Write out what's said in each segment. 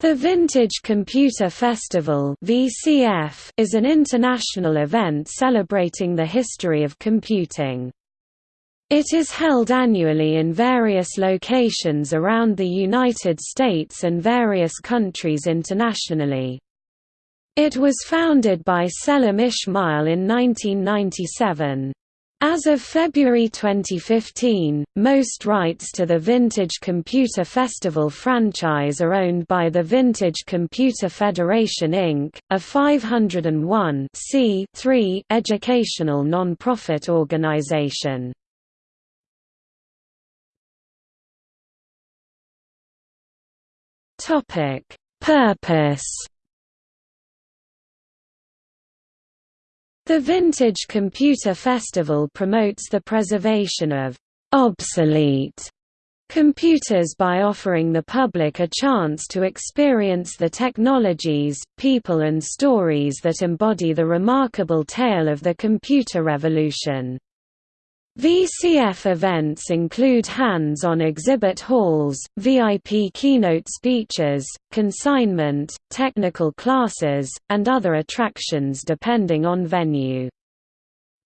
The Vintage Computer Festival (VCF) is an international event celebrating the history of computing. It is held annually in various locations around the United States and various countries internationally. It was founded by Sellam Ismail in 1997. As of February 2015, most rights to the Vintage Computer Festival franchise are owned by the Vintage Computer Federation Inc., a 501 educational non-profit organization. Purpose The Vintage Computer Festival promotes the preservation of obsolete computers by offering the public a chance to experience the technologies, people and stories that embody the remarkable tale of the computer revolution. VCF events include hands-on exhibit halls, VIP keynote speeches, consignment, technical classes, and other attractions depending on venue.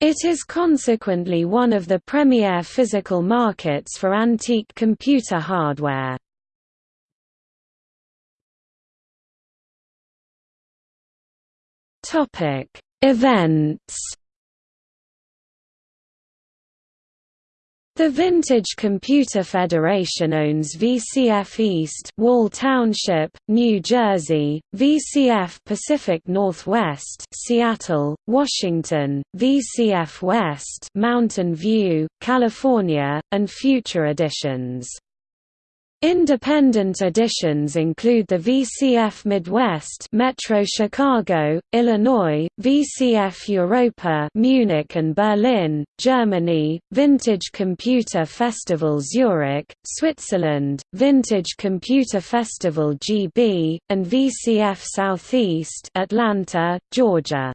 It is consequently one of the premier physical markets for antique computer hardware. Events The Vintage Computer Federation owns VCF East Wall Township, New Jersey, VCF Pacific Northwest Seattle, Washington, VCF West Mountain View, California, and future editions. Independent editions include the VCF Midwest Metro Chicago, Illinois, VCF Europa Munich and Berlin, Germany, Vintage Computer Festival Zurich, Switzerland, Vintage Computer Festival GB, and VCF Southeast Atlanta, Georgia.